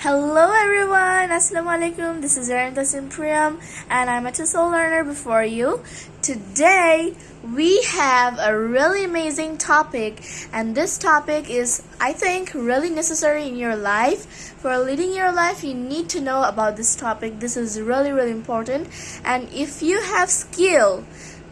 Hello everyone, Assalamualaikum. This is Aranta Simpriam and I'm a TESOL learner before you. Today we have a really amazing topic and this topic is I think really necessary in your life. For leading your life you need to know about this topic. This is really really important and if you have skill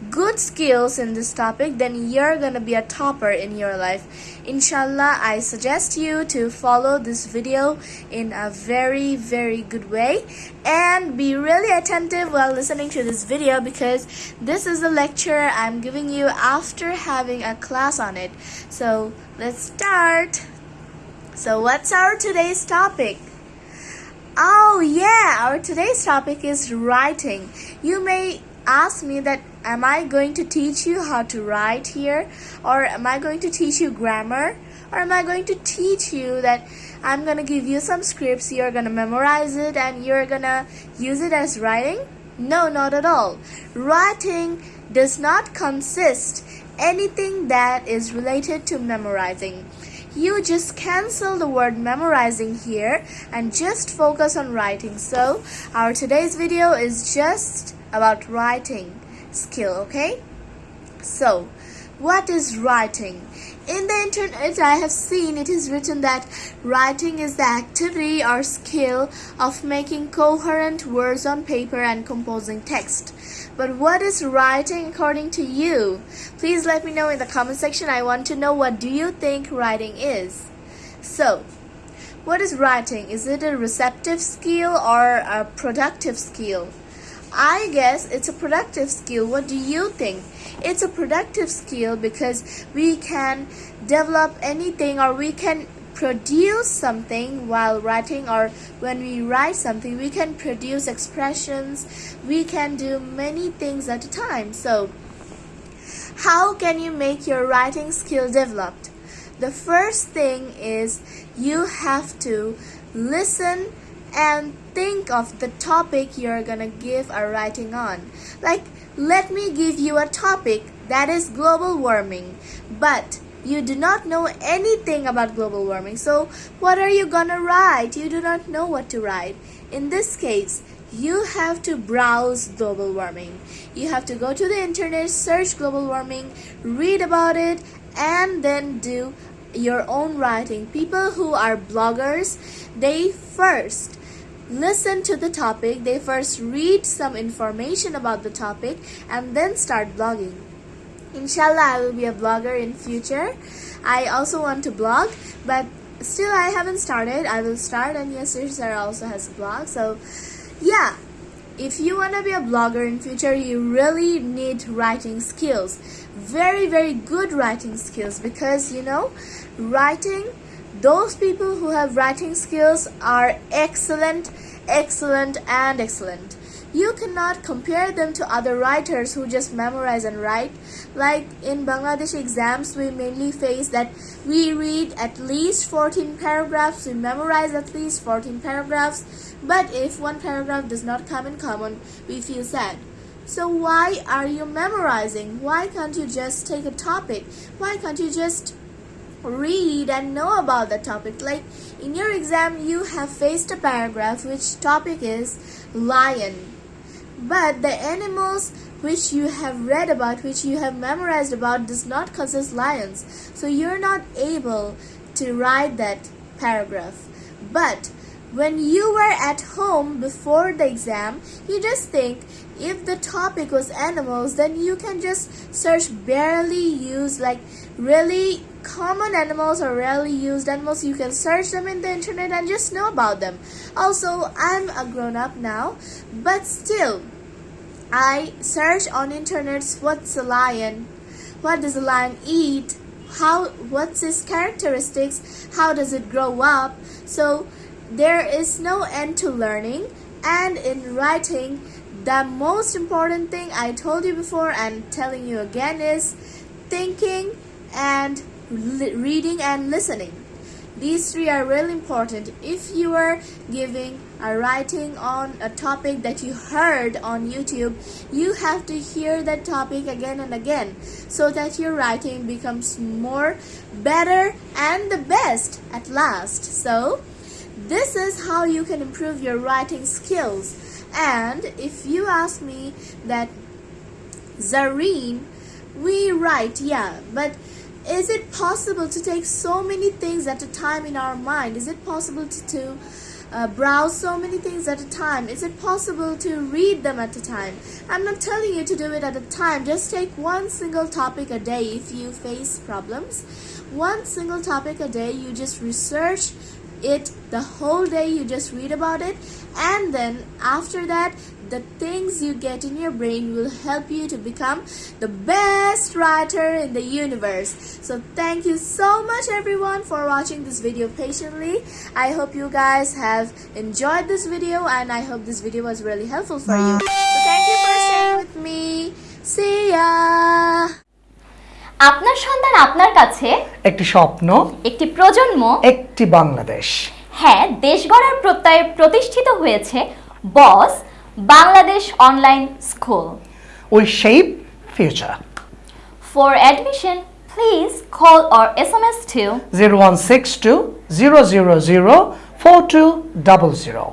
good skills in this topic then you're gonna be a topper in your life. Inshallah i suggest you to follow this video in a very very good way. And be really attentive while listening to this video because this is a lecture i'm giving you after having a class on it. So let's start. So what's our today's topic? Oh yeah, our today's topic is writing. You may ask me that am I going to teach you how to write here? Or am I going to teach you grammar? Or am I going to teach you that I'm gonna give you some scripts you're gonna memorize it and you're gonna use it as writing? No not at all. Writing does not consist anything that is related to memorizing. You just cancel the word memorizing here and just focus on writing. So our today's video is just about writing skill okay? So what is writing? In the internet i have seen it is written that writing is the activity or skill of making coherent words on paper and composing text. But what is writing according to you? Please let me know in the comment section. I want to know what do you think writing is. So what is writing? Is it a receptive skill or a productive skill I guess it's a productive skill. What do you think? It's a productive skill because we can develop anything or we can produce something while writing or when we write something we can produce expressions we can do many things at a time so how can you make your writing skill developed the first thing is you have to listen and think of the topic you're gonna give a writing on. Like, let me give you a topic that is global warming, but you do not know anything about global warming. So, what are you gonna write? You do not know what to write. In this case, you have to browse global warming. You have to go to the internet, search global warming, read about it, and then do your own writing. People who are bloggers, they first listen to the topic, they first read some information about the topic and then start blogging. Inshallah, I will be a blogger in future. I also want to blog, but still I haven't started. I will start and yes, Sarah also has a blog. So yeah, if you want to be a blogger in future, you really need writing skills. Very, very good writing skills because you know, writing those people who have writing skills are excellent, excellent, and excellent. You cannot compare them to other writers who just memorize and write. Like in Bangladesh exams, we mainly face that we read at least 14 paragraphs, we memorize at least 14 paragraphs, but if one paragraph does not come in common, we feel sad. So why are you memorizing? Why can't you just take a topic? Why can't you just read and know about the topic. Like in your exam, you have faced a paragraph which topic is lion. But the animals which you have read about, which you have memorized about, does not consist lions. So you're not able to write that paragraph. But when you were at home before the exam, you just think if the topic was animals, then you can just search barely used, like really common animals or rarely used animals. You can search them in the internet and just know about them. Also, I'm a grown up now, but still, I search on internet what's a lion, what does a lion eat, how what's its characteristics, how does it grow up. So there is no end to learning and in writing the most important thing I told you before and telling you again is thinking and reading and listening. These three are really important. If you are giving a writing on a topic that you heard on YouTube, you have to hear that topic again and again so that your writing becomes more better and the best at last. So, this is how you can improve your writing skills. And if you ask me that Zareen, we write, yeah, but is it possible to take so many things at a time in our mind? Is it possible to, to uh, browse so many things at a time? Is it possible to read them at a time? I'm not telling you to do it at a time. Just take one single topic a day if you face problems. One single topic a day, you just research it the whole day, you just read about it, and then after that, the things you get in your brain will help you to become the best writer in the universe. So thank you so much everyone for watching this video patiently. I hope you guys have enjoyed this video and I hope this video was really helpful for you. So thank you for staying with me. See ya! আপনার সন্তান আপনার কাছে? একটি স্বপ্ন একটি প্রজন্ম? একটি বাংলাদেশ। হ্যাঁ দেশ গড়ার প্রত্যয়ে প্রতিষ্ঠিত হয়েছে boss Bangladesh online school. We shape future. For admission please call or S M S two zero one six two zero zero zero four two double zero.